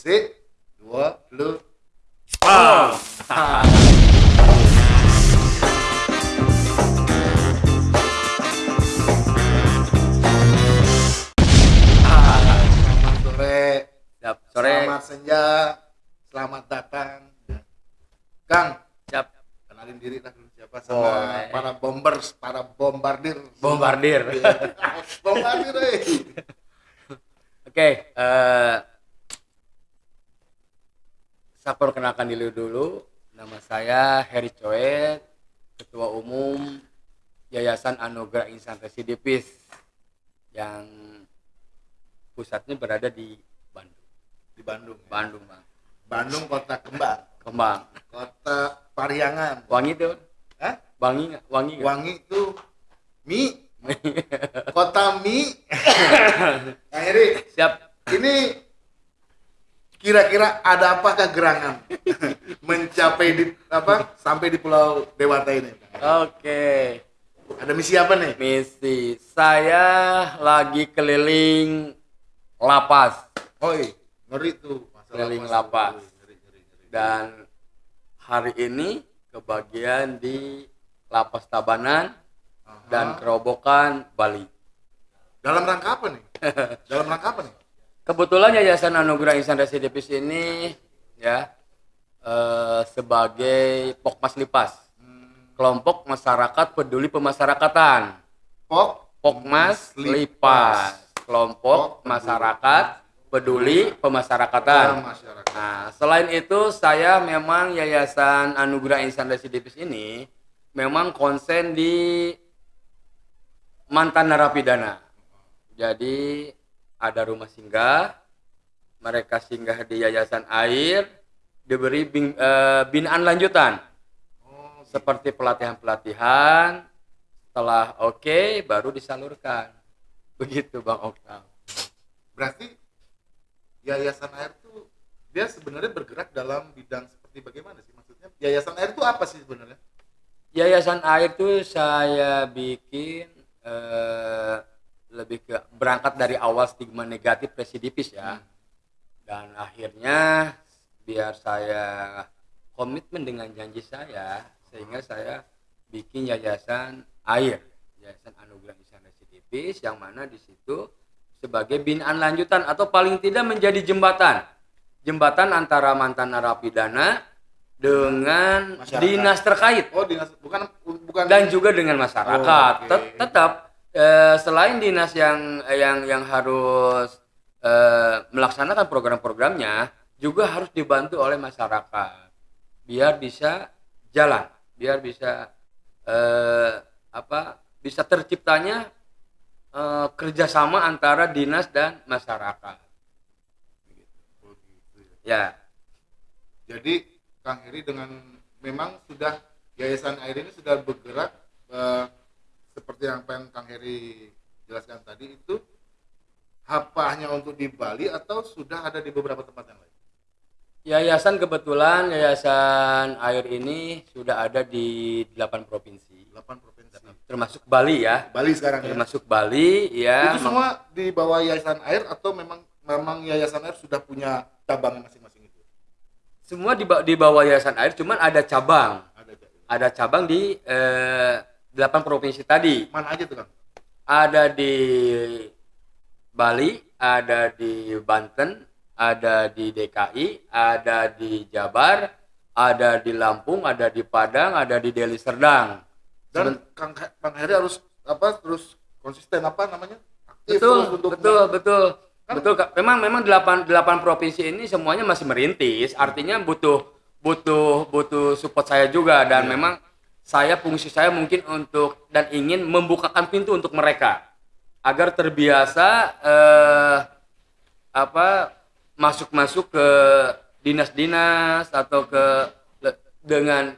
Si, dua, lu. Ah. Selamat sore. Siap. Sore. Selamat senja. Selamat datang. Kang, Siap. kenalin diri lah siapa sama Boleh. para bombers, para bombardir. Bombardir. bombardir, eh. Oke, eh saya perkenalkan diri dulu. Nama saya Heri Coet, Ketua Umum Yayasan Anugerah Insan Residipis yang pusatnya berada di Bandung. Di Bandung. ya. Bandung, Bang. Bandung kota kembang, Kembang. kota Pariangan. Wangi tuh? Hah? Wangi nggak? Wangi nggak? Wangi itu mie, kota mie. Kang Heri, Siap. ini kira-kira ada apakah gerangan mencapai di apa sampai di Pulau Dewata ini? Oke. Ada misi apa nih? Misi saya lagi keliling lapas Oi, ngeri tuh masalah Keliling masalah. lapas. Ngeri, ngeri, ngeri. dan hari ini kebagian di lapas Tabanan Aha. dan kerobokan Bali. dalam rangka apa nih? dalam rangka apa nih? Kebetulan Yayasan Anugerah Insan Residipis ini ya eh, sebagai Pokmas Lipas, Hmm, kelompok masyarakat peduli pemasyarakatan. Pok Pokmas Lipas, kelompok masyarakat peduli pemasyarakatan. masyarakat. Nah, selain itu saya memang Yayasan Anugerah Insan Residipis ini memang konsen di mantan narapidana. Jadi ada rumah singgah, mereka singgah di Yayasan Air, diberi bin- eh, binaan lanjutan Oh, seperti pelatihan-pelatihan. Setelah oke, baru disalurkan. Begitu Bang Oktav. berarti Yayasan Air tuh dia sebenarnya bergerak dalam bidang seperti bagaimana sih maksudnya? Yayasan Air itu apa sih sebenarnya? Yayasan Air itu saya bikin eh, lebih ke berangkat dari awal stigma negatif residipis ya. Dan akhirnya biar saya komitmen dengan janji saya sehingga saya bikin Yayasan Air, Yayasan Anugerah Insan Residipis yang mana di situ sebagai binaan lanjutan atau paling tidak menjadi jembatan. Jembatan antara mantan narapidana dengan Masyarakat. dinas terkait Oh, dinas bukan bukan dan juga dengan masyarakat. Oh. Tet- Tetap eh, selain dinas yang yang yang harus eh, melaksanakan program-programnya juga harus dibantu oleh masyarakat biar bisa jalan, biar bisa eh, apa bisa terciptanya eh, kerjasama antara dinas dan masyarakat. Ya, Jadi Kang Heri dengan memang sudah Yayasan Air ini sudah bergerak eh, seperti yang pengen Kang Heri jelaskan tadi itu apa hanya untuk di Bali atau sudah ada di beberapa tempat yang lain? yayasan kebetulan yayasan air ini sudah ada di 8 provinsi. 8 provinsi. termasuk Bali ya Bali sekarang ya. termasuk Bali ya Itu semua di bawah Yayasan Air atau memang memang Yayasan Air sudah punya cabang masing-masing itu? semua di, ba- di bawah yayasan air cuman ada cabang Ada Kak. ada cabang di eh, 8 provinsi tadi Mana aja tuh Kang? ada di Bali ada di Banten ada di DKI ada di Jabar ada di Lampung ada di Padang ada di Deli Serdang Dan Kang, Kang Heri harus apa terus konsisten apa namanya? Aktif betul terus untuk betul betul Kan- betul Kak. memang memang delapan delapan provinsi ini semuanya masih merintis artinya butuh butuh butuh support saya juga dan Iya. memang saya fungsi saya mungkin untuk dan ingin membukakan pintu untuk mereka agar terbiasa eh, apa masuk masuk ke dinas-dinas atau ke dengan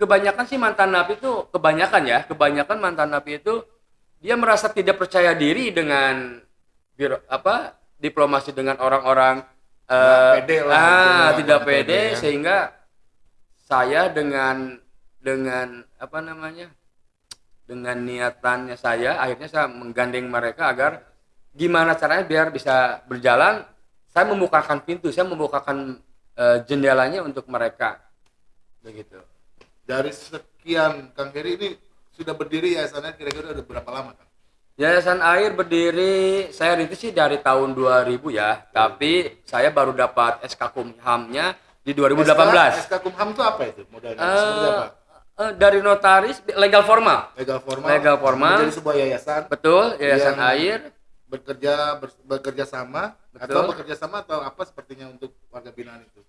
kebanyakan sih mantan napi itu kebanyakan ya kebanyakan mantan napi itu dia merasa tidak percaya diri dengan biro apa diplomasi dengan orang-orang eh, pede lah, ah tidak pede pede ya. sehingga saya dengan dengan apa namanya dengan niatannya saya akhirnya saya menggandeng mereka agar gimana caranya biar bisa berjalan saya membukakan pintu, saya membukakan eh, jendelanya untuk mereka. Begitu. Dari sekian Kang Heri ini sudah berdiri yayasannya kira-kira udah berapa lama Kang? Yayasan Air berdiri saya rintis sih dari tahun 2000 ya, tapi saya baru dapat SK Kumhamnya di 2018. SK, SK Kumham itu apa itu modalnya? Seperti apa? Eh, dari notaris legal formal. Legal formal. Legal formal. Menjadi sebuah yayasan Betul, Yayasan Yang- Air. bekerja ber- bekerja sama Betul. atau bekerja sama atau apa sepertinya untuk warga binaan itu?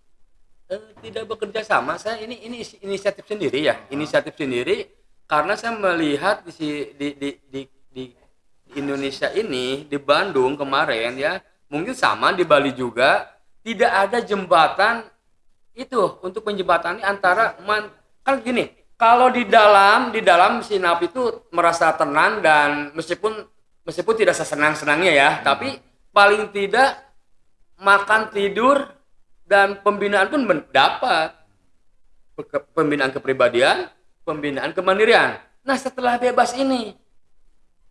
Eh, tidak bekerja sama saya ini ini isi- inisiatif sendiri ya inisiatif sendiri karena saya melihat di si- di di di, di Indonesia ini di Bandung kemarin ya mungkin sama di Bali juga tidak ada jembatan itu untuk menjembatani antara man, kan gini kalau di dalam di dalam sinap itu merasa tenang dan meskipun meskipun tidak sesenang senangnya ya tapi paling tidak makan tidur dan pembinaan pun mendapat Pe- pembinaan kepribadian pembinaan kemandirian nah setelah bebas ini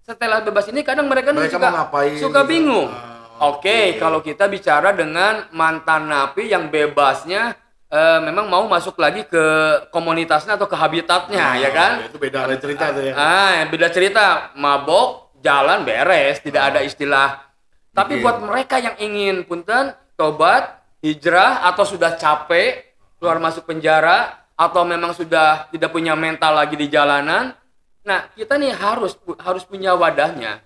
setelah bebas ini kadang mereka, Mereka suka, ngapain suka gitu? bingung Ah, oke oke. kalau kita bicara dengan mantan napi yang bebasnya eh, memang mau masuk lagi ke komunitasnya atau ke habitatnya ya kan Itu beda ada cerita tuh ya. Ah, yang beda cerita. Mabok, jalan beres, tidak ada istilah. Tapi Oke. buat mereka yang ingin punten tobat, hijrah atau sudah capek keluar masuk penjara atau memang sudah tidak punya mental lagi di jalanan. Nah, kita nih harus harus punya wadahnya.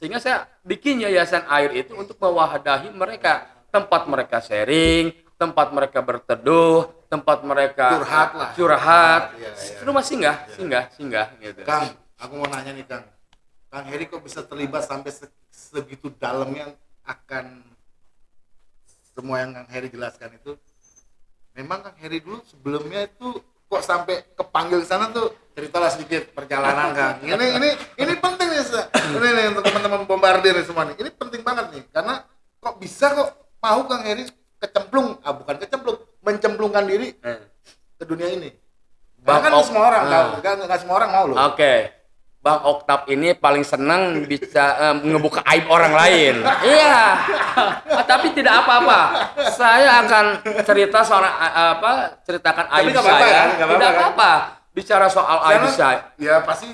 Sehingga saya bikin yayasan air itu untuk mewahadahi mereka, tempat mereka sharing, tempat mereka berteduh, tempat mereka Curhat lah. Curhat. Iya, iya. Rumah singgah, singgah, singgah gitu. Kang, aku mau nanya nih Kang. Kang Heri kok bisa terlibat sampai se- segitu dalamnya akan semua yang Kang Heri jelaskan itu? Memang Kang Heri dulu sebelumnya itu kok sampai kepanggil ke sana tuh ceritalah sedikit perjalanan Kang. Ini ini ini penting nih, ini nih untuk teman-teman bombardir nih semua nih. Ini penting banget nih karena kok bisa kok mau Kang Heri kecemplung, ah bukan kecemplung, mencemplungkan diri Eh. ke dunia ini. Bang Bahkan Ok- semua orang Ah. tahu, nggak nggak semua orang mau loh. Oke. Bang Oktav ini paling senang bisa eh, ngebuka aib orang lain. iya. Ah, Tapi tidak apa-apa. Saya akan cerita seorang eh, apa? Ceritakan aib nggak apa-apa saya. kan? Nggak apa-apa Tidak kan? apa-apa. Bicara soal aib Karena, saya. ya pasti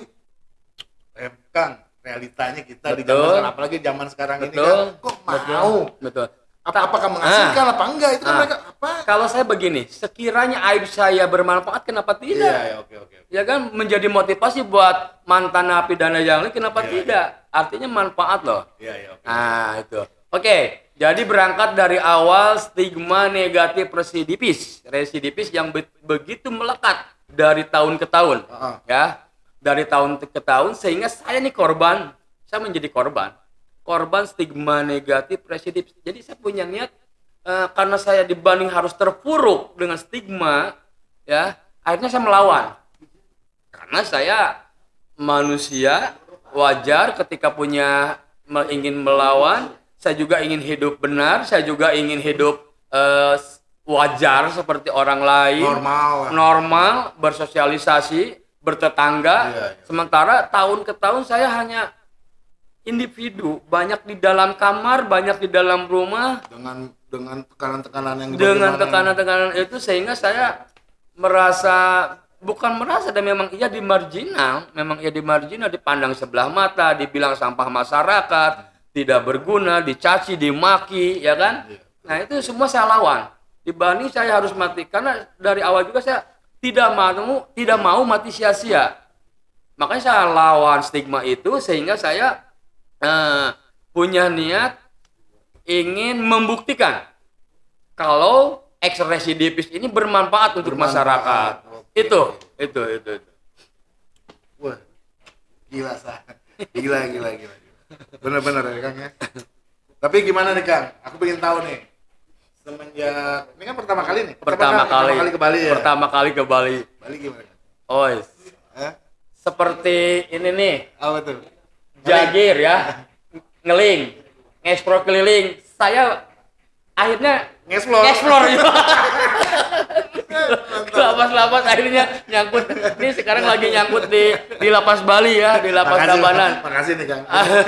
eh, Kang realitanya kita di Betul. zaman sekarang apalagi zaman sekarang ini Betul. kan kok mau Betul. Apa apakah menghasilkan apa enggak? Itu kan Ah. mereka apa? Kalau saya begini, sekiranya aib saya bermanfaat, kenapa tidak? iya ya oke oke oke. ya kan? Menjadi motivasi buat mantan napi dan yang lain kenapa Iya, tidak? Artinya manfaat loh. Iya iya oke. Nah itu. Oke jadi berangkat dari awal stigma negatif residipis. Residipis yang be- begitu melekat dari tahun ke tahun Heeh. ya. Dari tahun ke tahun sehingga saya nih korban. Saya menjadi korban korban stigma negatif residipis jadi saya punya niat eh, karena saya dibanding harus terpuruk dengan stigma ya akhirnya saya melawan. Karena saya manusia wajar ketika punya ingin melawan saya juga ingin hidup benar saya juga ingin hidup s- wajar seperti orang lain. Normal. Normal bersosialisasi bertetangga. Iya, iya. sementara tahun ke tahun saya hanya individu banyak di dalam kamar banyak di dalam rumah. Dengan dengan tekanan-tekanan yang dengan tekanan-tekanan itu sehingga saya merasa bukan merasa dan memang ia di marginal. Memang ia di marginal dipandang sebelah mata dibilang sampah masyarakat tidak berguna dicaci dimaki ya kan? Iya. nah itu semua saya lawan. Dibanding saya harus mati karena dari awal juga saya tidak mau tidak mau mati sia-sia. Makanya saya lawan stigma itu sehingga saya eh, punya niat ingin membuktikan kalau ex residipis ini bermanfaat untuk Bermanfaat. masyarakat. Oke. Itu, itu, itu, itu. wah gila sah gila gila gila bener-bener ya Kang ya tapi gimana nih Kang aku pengen tahu nih semenjak ini kan pertama kali nih Pertama kali, pertama kali ke Bali ya Pertama kali ke Bali. Bali gimana? Oh, Eh? seperti ini nih, apa tuh jagir ya, ngeling, ngespro keliling. Saya akhirnya ngeslor explore ya. lapas-lapas akhirnya nyangkut. Ini sekarang lagi nyangkut di di lapas Bali ya di lapas Makasih, Tabanan. Makasih nih kang.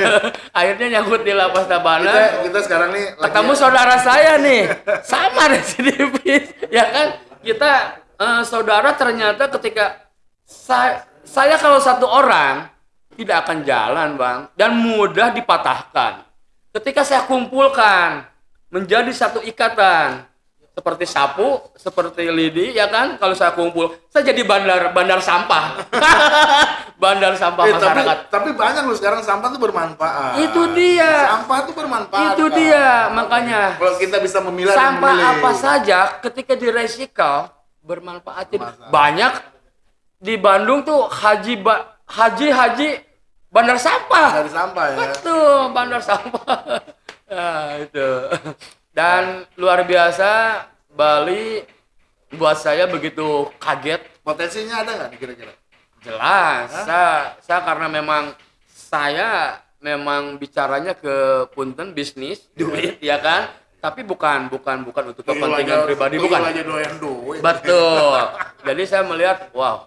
Akhirnya nyangkut di lapas kita, Tabanan. Kita sekarang nih lagi- ketemu saudara saya nih. Sama residivis ya kan? Kita eh, saudara ternyata ketika saya saya kalau satu orang tidak akan jalan bang dan mudah dipatahkan ketika saya kumpulkan menjadi satu ikatan seperti sapu seperti lidi ya kan kalau saya kumpul saya jadi bandar bandar sampah bandar sampah Eh, tapi, masyarakat tapi banyak loh sekarang sampah tuh bermanfaat Itu dia. sampah tuh bermanfaat itu Kang. dia makanya kalau kita bisa memilah dan sampah memilih. apa saja ketika bermanfaat Bermanfaat. banyak di Bandung tuh haji ba- haji haji bandar sampah. Dari sampah ya. Betul bandar sampah. Nah, itu. Dan luar biasa Bali buat saya begitu kaget. Potensinya ada nggak kira-kira? Jelas. Saya saya karena memang saya memang bicaranya ke punten bisnis. Duit. Ya kan? Tapi bukan bukan bukan untuk kepentingan pribadi bukan. aja doyan duit. Betul. Jadi saya melihat wow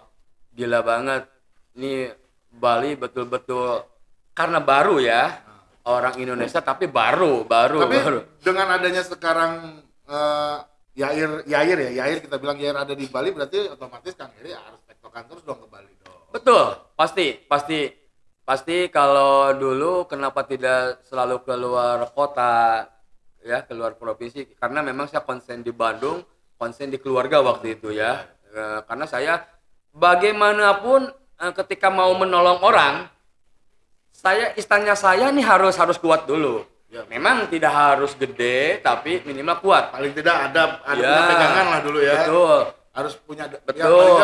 gila banget. Ini Bali betul-betul karena baru ya orang Indonesia tapi baru baru tapi baru. dengan adanya sekarang eh, Yair Yair ya Yair kita bilang Yair ada di Bali berarti otomatis Kang Heri harus tektokan terus dong ke Bali dong. Betul, pasti, pasti, pasti kalau dulu kenapa tidak selalu keluar kota, ya keluar provinsi, karena memang saya konsen di Bandung, konsen di keluarga waktu itu ya, Eh, karena saya bagaimanapun ketika mau menolong orang, saya istanya saya nih harus harus kuat dulu. Ya. Memang tidak harus gede, tapi minimal kuat. paling tidak ada ada Ya, pegangan lah dulu ya Betul. harus punya ya, Betul.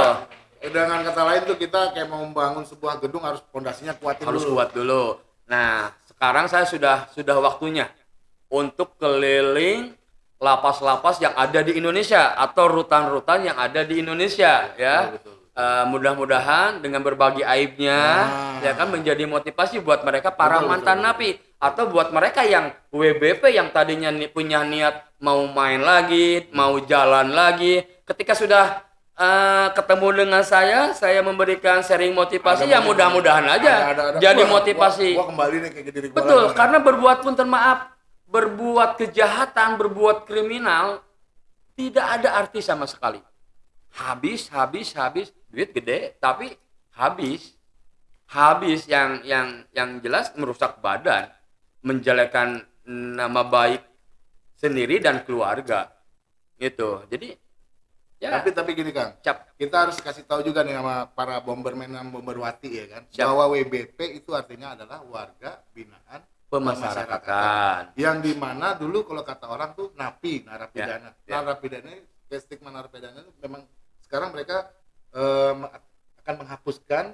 eh, dengan kata lain tuh kita kayak mau membangun sebuah gedung harus pondasinya kuatin harus dulu kuat dulu. Nah, sekarang saya sudah sudah waktunya untuk keliling lapas-lapas yang ada di Indonesia atau rutan-rutan yang ada di Indonesia ya. betul, betul. Eh, mudah-mudahan dengan berbagi aibnya Nah. ya kan menjadi motivasi buat mereka para Betul, mantan betul, napi atau buat mereka yang WBP yang tadinya ni- punya niat mau main lagi, mau jalan lagi, ketika sudah eh, ketemu dengan saya, saya memberikan sharing motivasi Ada ya mudah-mudahan aja Ada- ada- ada. jadi Gua- motivasi. gua, gua kembali nih kayak diri gua Betul, lagi. karena berbuat pun maaf, berbuat kejahatan, berbuat kriminal tidak ada arti sama sekali. Habis, habis, habis, duit gede, tapi habis, habis yang yang yang jelas merusak badan, menjelekkan nama baik sendiri dan keluarga, gitu. Jadi ya tapi tapi gini Kang cap kita harus kasih tahu juga nih sama para bomberman dan bomberwati ya kan Siap. bahwa WBP itu artinya adalah warga binaan pemasyarakatan. yang di mana dulu kalau kata orang tuh napi narapidana Ya, ya. narapidana stigma narapidana itu memang sekarang mereka eh, akan menghapuskan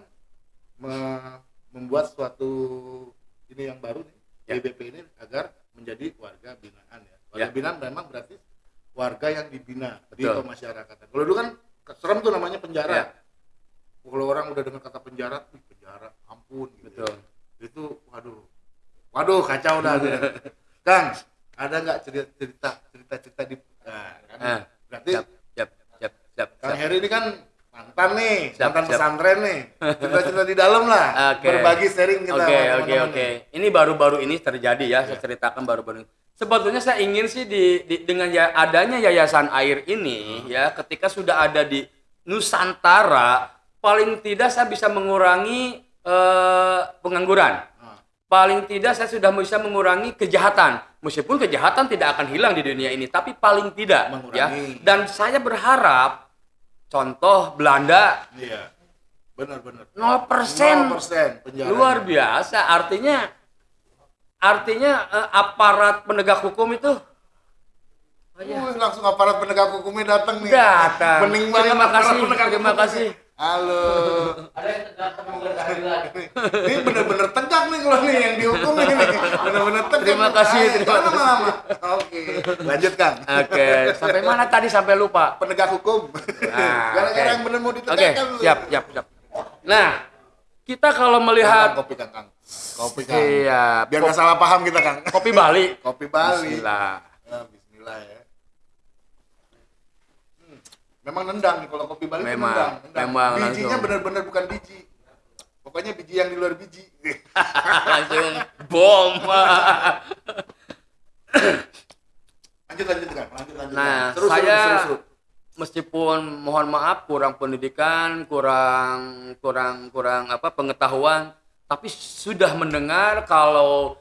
me- membuat suatu ini yang baru nih Ya. WBP ini agar menjadi warga binaan ya warga Ya. binaan memang berarti warga yang dibina di Betul. pemasyarakatan kalau dulu kan serem tuh namanya penjara Ya. kalau orang udah dengar kata penjara "Ih, penjara ampun gitu Betul. itu waduh waduh kacau dah tuh. Kang ada nggak cerita cerita cerita cerita di nah, kan? Ah, berarti Siap, siap, siap, siap. Kang. Heri ini kan mantan nih Siap, mantan siap. pesantren nih cerita cerita di dalam lah Oke. berbagi sharing kita Oke, oke, oke. Ini baru-baru ini terjadi ya, saya Iya. ceritakan baru-baru ini. Sebetulnya saya ingin sih di, di- dengan ya, adanya yayasan air ini Hmm. ya, ketika sudah ada di Nusantara, paling tidak saya bisa mengurangi eh, pengangguran. Ah, Paling tidak saya sudah bisa mengurangi kejahatan. Meskipun kejahatan tidak akan hilang di dunia ini, tapi paling tidak ya. Mengurangi. Dan saya berharap contoh Belanda. Iya. Benar benar. 0% 0% penjara luar biasa. Artinya artinya eh, aparat penegak hukum itu? Wih, langsung aparat penegak hukumnya datang nih. Datang. Bening banget terima kasih penegak terima kasih. Halo. Ada yang tegak temukan keadilan. ini bener-bener tegak nih kalau nih yang dihukum ini bener-bener tegak. Terima nih. kasih, terima kasih. lama-lama. oke. Lanjut kang oke sampai mana tadi sampai lupa? Penegak hukum. Nah, gara-gara oke. yang bener mau oke ditegakkan lu. siap siap siap. Nah kita kalau melihat kopi kang kang. Kopi kang. Iya biar nggak salah paham kita kang. kopi Bali. Kopi Bali. Bismillah. Ya, Bismillah ya memang nendang nih kalau kopi Bali Memang, nendang, nendang. memang bijinya benar-benar bukan biji pokoknya biji yang di luar biji langsung bom lanjut lanjut kan lanjut lanjut Nah, Seru, seru, saya seru, seru. meskipun mohon maaf kurang pendidikan, kurang kurang kurang apa pengetahuan, tapi sudah mendengar kalau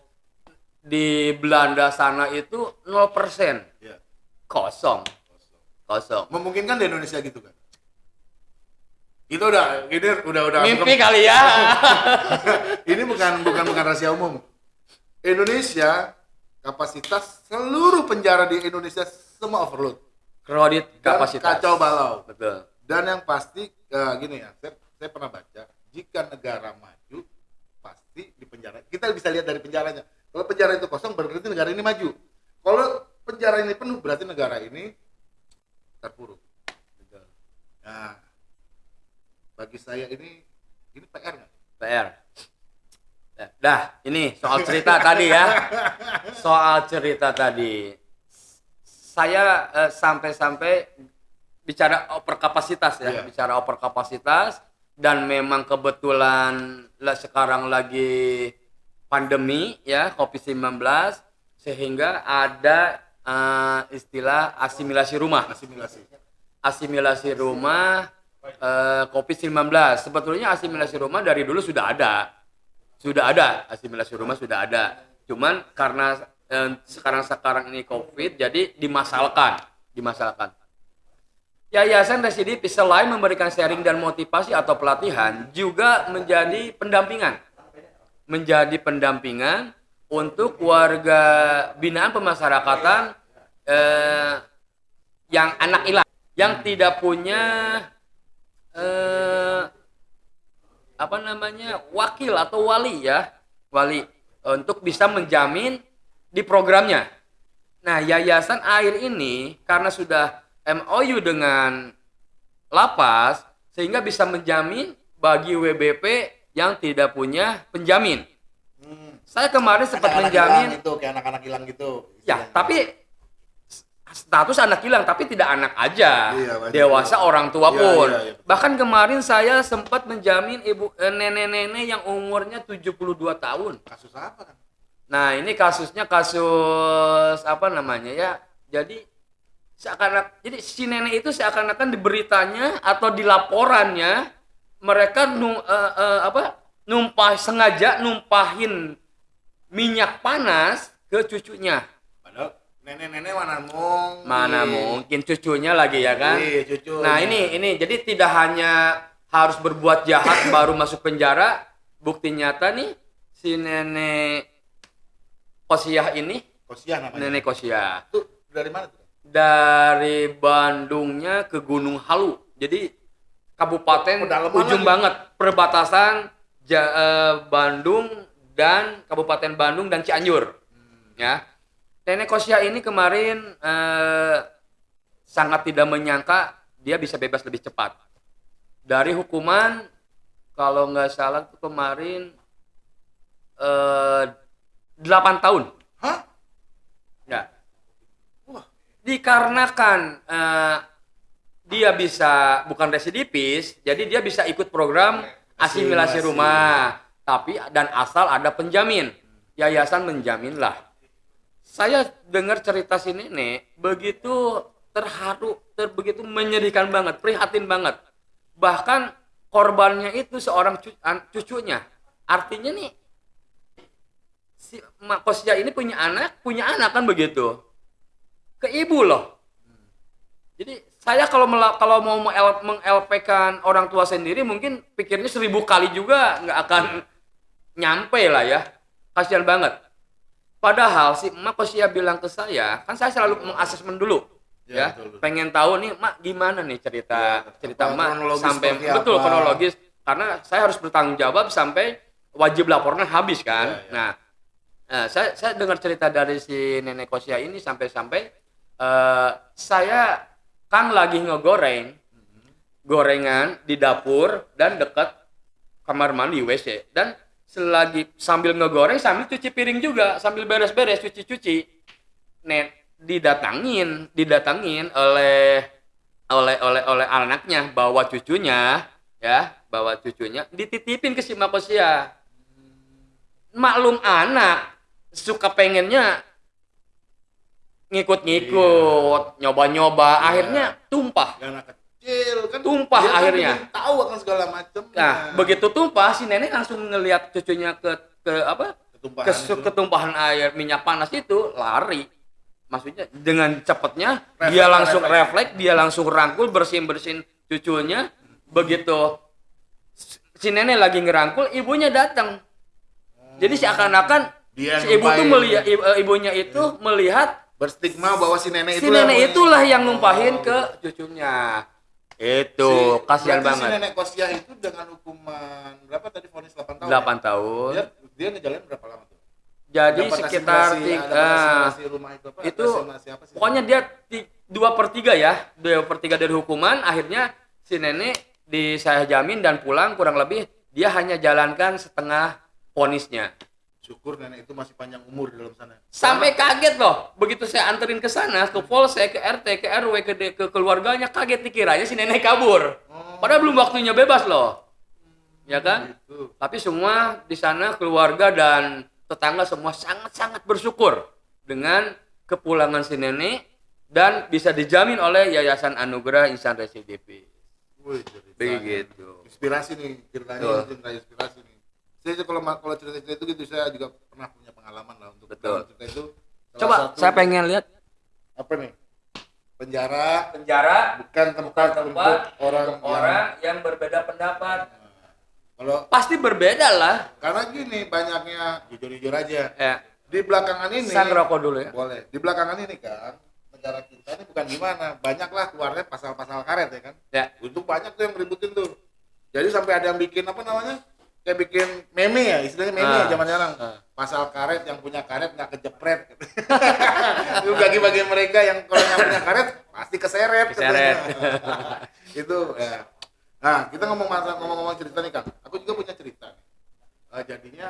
di Belanda sana itu 0% Iya. kosong. Kosong. memungkinkan di Indonesia gitu kan itu udah ini udah udah Mimpi kali ya. ini bukan bukan bukan rahasia umum Indonesia kapasitas seluruh penjara di Indonesia semua overload Kredit Dan kapasitas. kacau balau Betul. dan yang pasti eh, gini ya saya, saya pernah baca jika negara maju pasti di penjara kita bisa lihat dari penjaranya kalau penjara itu kosong berarti negara ini maju kalau penjara ini penuh berarti negara ini terpuruk Betul. nah bagi saya ini ini PR nggak PR. Dah, Dah, ini soal cerita tadi ya. Soal cerita tadi. Saya eh, sampai-sampai bicara overkapasitas ya, Iya. bicara overkapasitas dan memang kebetulan lah sekarang lagi pandemi ya Covid-19 sehingga ada eh, istilah asimilasi rumah asimilasi asimilasi rumah eh, COVID-19. Sebetulnya asimilasi rumah dari dulu sudah ada. Sudah ada, asimilasi rumah sudah ada. Cuman karena eh, sekarang-sekarang ini COVID jadi dimasalkan, dimasalkan. Yayasan Residipis selain memberikan sharing dan motivasi atau pelatihan juga menjadi pendampingan. Menjadi pendampingan untuk warga binaan pemasyarakatan eh, yang anak hilang yang tidak punya eh, apa namanya wakil atau wali ya wali untuk bisa menjamin di programnya. Nah yayasan air ini karena sudah MOU dengan lapas sehingga bisa menjamin bagi WBP yang tidak punya penjamin. Saya kemarin sempat anak menjamin hilang itu kayak anak-anak hilang gitu Ya, tapi status anak hilang tapi tidak anak aja. Iya. Dewasa orang tua Iya, pun. iya, iya. Bahkan kemarin saya sempat menjamin ibu eh, nenek-nenek yang umurnya 72 tahun. kasus apa kan Nah, ini kasusnya kasus apa namanya ya? Jadi seakan jadi si nenek itu seakan-akan di beritanya atau di laporannya mereka nu, eh, eh, apa numpah sengaja numpahin minyak panas ke cucunya. padahal nenek-nenek mana mungkin Mana mungkin cucunya lagi ya kan? Iya, cucu. Nah ini ini jadi tidak hanya harus berbuat jahat baru masuk penjara. Bukti nyata nih si nenek Kosiah ini, Kosiah namanya nenek Kosiah itu dari mana tuh dari Bandungnya ke Gunung Halu. Jadi kabupaten Pedalaman ujung lagi. banget perbatasan Ja- eh, Bandung dan Kabupaten Bandung dan Cianjur. Ya. Nenek Kosia ini kemarin eh, sangat tidak menyangka dia bisa bebas lebih cepat. Dari hukuman kalau nggak salah tuh kemarin eh 8 tahun. hah Ya. Wah. Dikarenakan eh, dia bisa bukan residipis, jadi dia bisa ikut program asimilasi Asimilasi. rumah. Tapi dan asal ada penjamin, yayasan menjaminlah. Saya dengar cerita si nenek begitu terharu, ter, begitu menyedihkan banget, prihatin banget. Bahkan korbannya itu seorang cu- cucunya. Artinya nih si Mak Kosya ini punya anak, punya anak kan begitu. Ke ibu loh. Jadi saya kalau kalau mau meng- meng-LP-kan orang tua sendiri mungkin pikirnya seribu kali juga nggak akan nyampe lah ya. Kasihan banget. Padahal si Mak Kosya bilang ke saya, kan saya selalu mengasesmen dulu. Ya, Ya, betul, betul. pengen tahu nih Mak gimana nih cerita Ya, cerita Mak sampai betul apa. kronologis karena saya harus bertanggung jawab sampai wajib laporan habis kan. Ya, ya. Nah, eh, saya saya dengar cerita dari si nenek Kosia ini sampai-sampai eh, saya kan lagi ngegoreng gorengan di dapur dan dekat kamar mandi WC dan selagi sambil ngegoreng sambil cuci piring juga. Sambil beres-beres cuci-cuci. Net didatangin didatangin oleh oleh oleh oleh anaknya bawa cucunya ya bawa cucunya. Dititipin ke si Makosia. Maklum anak suka pengennya ngikut-ngikut nyoba-nyoba. Iya. akhirnya tumpah. Anak kecil kan Tumpah dia kan akhirnya. belum tahu akan segala macam nah begitu tumpah si nenek langsung ngelihat cucunya ke ke apa? Ketumpahan ke itu. ketumpahan air minyak panas itu lari. Maksudnya dengan cepatnya Refleks, dia langsung refleks. refleks dia langsung rangkul bersihin bersihin cucunya. Begitu si nenek lagi ngerangkul ibunya datang. Jadi seakan-akan Dia si ibu tuh melihat ibu- ibunya itu melihat berstigma bahwa si nenek si itu nenek yang- itulah yang numpahin Oh, ke cucunya itu Si- kasihan banget Si nenek Kosiah itu dengan hukuman berapa tadi vonis 8 tahun. 8 ya? tahun Dia dia ngejalanin berapa lama tuh? jadi Dapat sekitar tiga, rumah itu apa? itu apa sih? pokoknya dia dua per tiga ya dua per tiga dari hukuman akhirnya si nenek di saya jamin dan pulang kurang lebih dia hanya jalankan setengah ponisnya syukur nenek itu masih panjang umur di dalam sana. sampai kaget loh begitu saya anterin ke sana ke polsek ke RT ke RW ke, de- ke keluarganya kaget dikiranya si nenek kabur Oh, padahal belum waktunya bebas loh ya kan gitu. tapi semua di sana keluarga dan tetangga semua sangat-sangat bersyukur dengan kepulangan si nenek dan bisa dijamin oleh Yayasan Anugerah Insan Residivis. Begitu. Inspirasi nih ceritanya inspirasi nih. Saya juga kalau kalau cerita-cerita itu gitu saya juga pernah punya pengalaman lah untuk Betul. cerita itu. Coba satu- saya pengen lihat apa nih? Penjara penjara bukan tempat, tempat untuk orang, untuk orang yang berbeda pendapat. Kalau Pasti berbeda lah. karena gini banyaknya jujur-jujur aja. Ya, Di belakangan ini saya ngerokok dulu ya. boleh. Di belakangan ini kan negara kita ini bukan gimana, banyaklah keluarnya pasal-pasal karet ya kan. Ya, Untuk banyak tuh yang ributin tuh. Jadi sampai ada yang bikin apa namanya? Kayak bikin meme ya, istilahnya meme Ah. zaman sekarang. Ah. Pasal karet yang punya karet nggak kejepret. Itu bagi-bagi mereka yang kalau yang punya karet pasti keseret. Keseret. Itu ya. Nah, kita ngomong masalah ngomong-ngomong cerita nih Kang. Aku juga punya cerita. nih. Eh, jadinya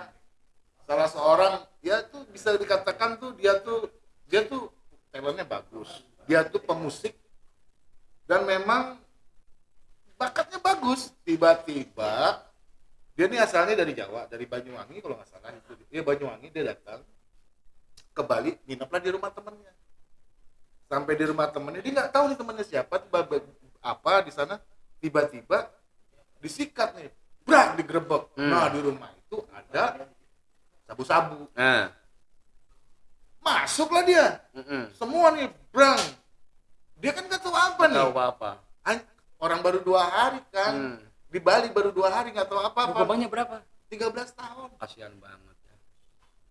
salah seorang dia tuh bisa dikatakan tuh dia tuh dia tuh talentnya bagus. Dia tuh pemusik dan memang bakatnya bagus. Tiba-tiba dia ini asalnya dari Jawa, dari Banyuwangi kalau nggak salah itu. Dia Banyuwangi dia datang ke Bali, ngineplah di rumah temennya. Sampai di rumah temennya dia nggak tahu nih temennya siapa, tiba apa di sana tiba-tiba disikat nih, brak digerebek. Hmm. Nah di rumah itu ada sabu-sabu. Nah, Masuklah dia, mm-mm. semua nih, brang. Dia kan nggak tahu apa nih. tahu. An- Orang baru dua hari kan, Hmm. Di Bali baru dua hari nggak tahu apa-apa. Hukumannya berapa? 13 tahun. Kasihan banget ya.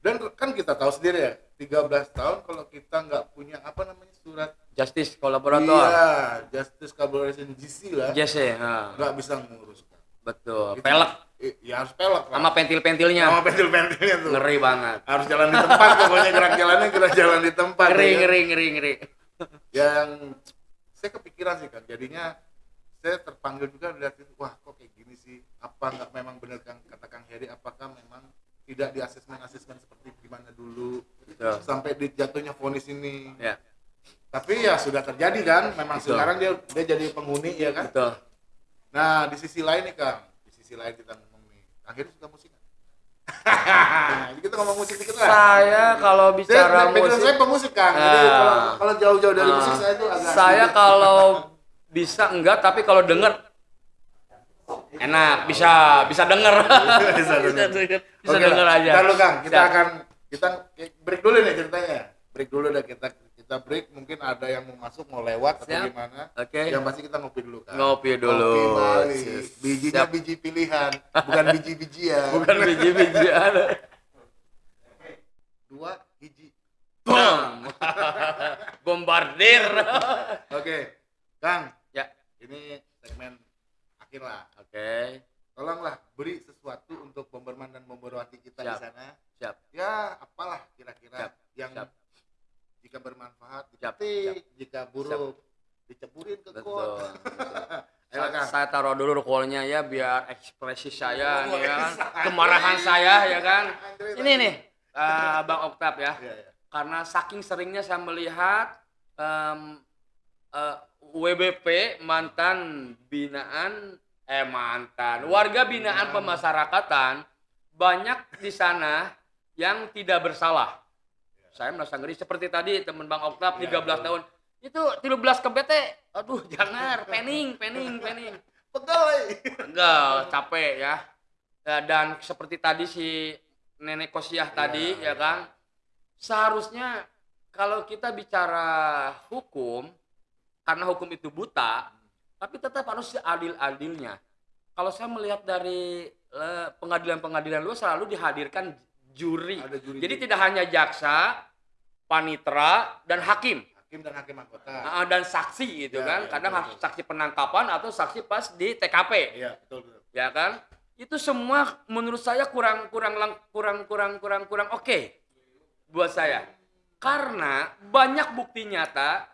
Dan kan kita tahu sendiri ya, 13 tahun kalau kita nggak punya apa namanya surat Justice kolaborator. Iya, Justice Collaboration GC lah, ha. nggak bisa ngurus. betul. Itu- Pelek Ya harus pelek lah. sama pentil-pentilnya. Sama pentil-pentilnya tuh. Ngeri banget. Harus jalan di tempat pokoknya gerak jalannya gerak jalan di tempat. Ngeri, ya. ngeri, ngeri, ngeri. Yang saya kepikiran sih kan, jadinya saya terpanggil juga lihat itu, wah kok kayak gini sih? Apa nggak memang benar kan kata Kang Heri? Apakah memang tidak di asesmen asesmen seperti gimana dulu Betul. sampai di jatuhnya vonis ini? Ya, Tapi ya sudah terjadi kan, memang Betul. sekarang dia dia jadi penghuni ya kan. betul. Nah di sisi lain nih Kang, di sisi lain kita ngomong nih, akhirnya suka musik kita ngomong musik dikit lah. Saya kalau Saya, bicara background musik, saya pemusik Kang, jadi Ah. kalau kalau jauh-jauh dari Ah. musik saya itu agak saya kalau bisa enggak, tapi kalau denger enak, bisa, bisa denger. bisa denger. bisa Oke denger lah. aja. Ntar lu Kang, kita Siap. akan kita break dulu nih ceritanya. Break dulu dah kita kita break mungkin ada yang mau masuk mau lewat atau Siap. gimana. Oke. Yang pasti kita ngopi dulu kan. Ngopi dulu. Ngopi Bali. Bijinya Siap. biji pilihan, bukan biji-bijian. Bukan biji-bijian. Dua hiji. Bom. Bombardir. Oke. Kang, ini segmen akhir lah. oke. Tolonglah beri sesuatu untuk Bomberman dan Bomberwati kita di Siap. sana. Siap. Ya, apalah kira-kira Siap. yang Siap. jika bermanfaat Siap. dipetik, jika buruk diceburin ke Betul. kot. betul. Ayo, Sa- Kang. saya taruh dulu rokolnya ya biar ekspresi saya Oh, nih ya kan, kemarahan saya ya kan. Ini nih, eh, Bang Oktav ya. Iya. Karena saking seringnya saya melihat em, eh, WBP mantan binaan eh mantan warga binaan pemasyarakatan banyak di sana yang tidak bersalah. Saya merasa ngeri seperti tadi teman Bang Oktav 13 tahun. Itu 13 ke BT. Aduh, jangan pening, pening, pening. Pegawai. Enggak, capek ya. Ya, Dan seperti tadi si nenek Kosiah tadi ya kan. Seharusnya kalau kita bicara hukum karena hukum itu buta, tapi tetap harus seadil-adilnya. Kalau saya melihat dari pengadilan-pengadilan luar selalu dihadirkan juri. Ada juri. Jadi tidak hanya jaksa, panitera dan hakim. hakim dan hakim anggota. Ah, dan saksi gitu Ya, kan. ya, Kadang betul, betul. saksi penangkapan atau saksi pas di TKP Iya, betul betul. ya kan itu semua menurut saya kurang kurang kurang kurang kurang kurang oke buat saya karena banyak bukti nyata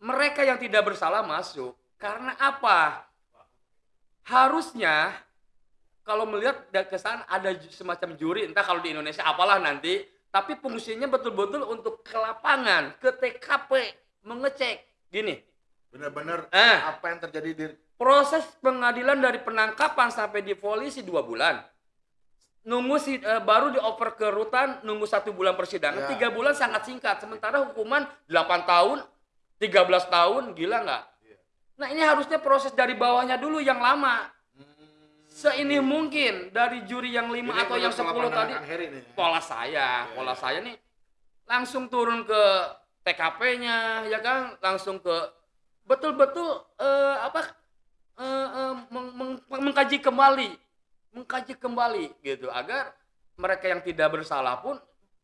mereka yang tidak bersalah masuk. Karena apa? Harusnya kalau melihat kesan ada semacam juri entah kalau di Indonesia apalah nanti tapi fungsinya betul-betul untuk ke lapangan ke TKP mengecek. Gini. Benar-benar Eh. apa yang terjadi di proses pengadilan dari penangkapan sampai di polisi dua bulan. Nunggu si eh, baru dioper ke rutan nunggu satu bulan persidangan. Ya. tiga bulan sangat singkat. Sementara hukuman 8 tahun 13 tahun gila nggak? Iya. nah ini harusnya proses dari bawahnya dulu yang lama. Hmm, seini mungkin dari juri yang lima atau yang menurut 10 pandangan tadi pola saya, Iya, pola iya. saya nih langsung turun ke TKP-nya, ya kan, langsung ke betul-betul eh, apa eh, eh, meng- meng- mengkaji kembali, mengkaji kembali gitu. Agar mereka yang tidak bersalah pun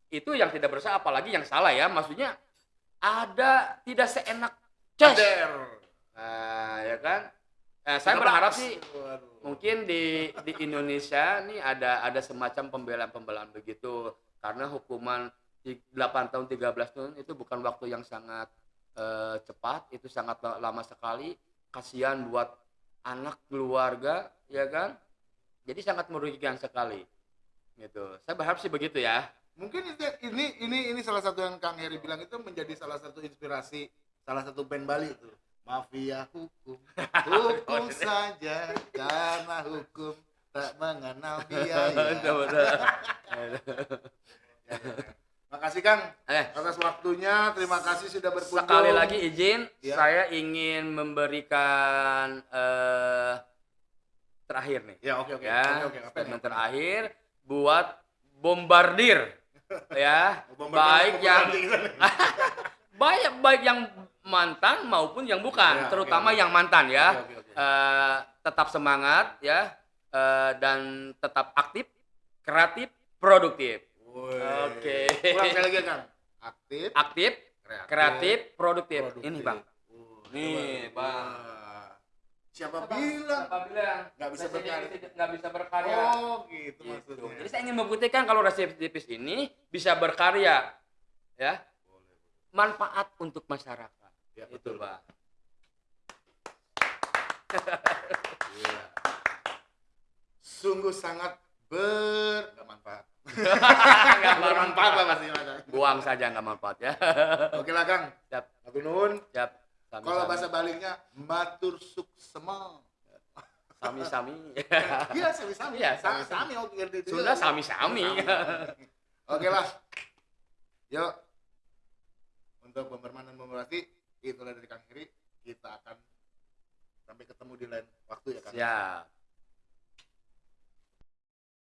itu yang tidak bersalah, apalagi yang salah ya, maksudnya ada tidak seenak ces. Kader. Nah, ya kan? Eh, saya berharap sih mungkin di di Indonesia nih ada ada semacam pembelaan-pembelaan begitu. Karena hukuman di 8 tahun 13 tahun itu bukan waktu yang sangat eh, cepat. Itu sangat la- lama sekali. Kasihan buat anak keluarga ya kan? Jadi sangat merugikan sekali. Gitu. Saya berharap sih begitu ya Mungkin itu, ini ini ini salah satu yang Kang Heri bilang itu menjadi salah satu inspirasi salah satu band Bali itu. Mafia hukum, hukum saja karena hukum tak mengenal biaya. Makasih Kang eh atas waktunya, terima kasih sudah berkunjung. sekali lagi izin Ya. saya ingin memberikan eh terakhir nih Ya oke oke ya oke oke. Apa statement nih? terakhir buat bombardir ya baik yang nih? baik yang mantan maupun yang bukan Ya, terutama oke. yang mantan ya Oke, oke, oke. Eh, tetap semangat ya eh, dan tetap aktif kreatif produktif. Oke. Sekali lagi Kang. Aktif, aktif kreatif produktif, produktif. ini bang Nih, coba. Bang. Siapa bilang? Siapa bilang Nggak bisa berkarya. nggak bisa berkarya Oh, gitu, Gitu. maksudnya. Jadi saya ingin membuktikan kalau residivis ini bisa berkarya, ya, Boleh, manfaat untuk masyarakat. Ya, Itu, betul. Pak. Iya. Sungguh sangat ber nggak manfaat. Nggak Bermanfaat lah pasti. Buang saja nggak manfaat ya. Oke lah Kang. Siap, Matur nuwun. siap. Kalau bahasa Balinya matur suksema. sami sami. Iya, sami-sami. Iya, Sa- sami-sami. Sami oke ngerti itu. Sudah sami sami. Oke lah. Yuk. Untuk pemberman dan pemerhati, itulah dari Kang Heri. Kita akan sampai ketemu di lain waktu ya Kang. Siap.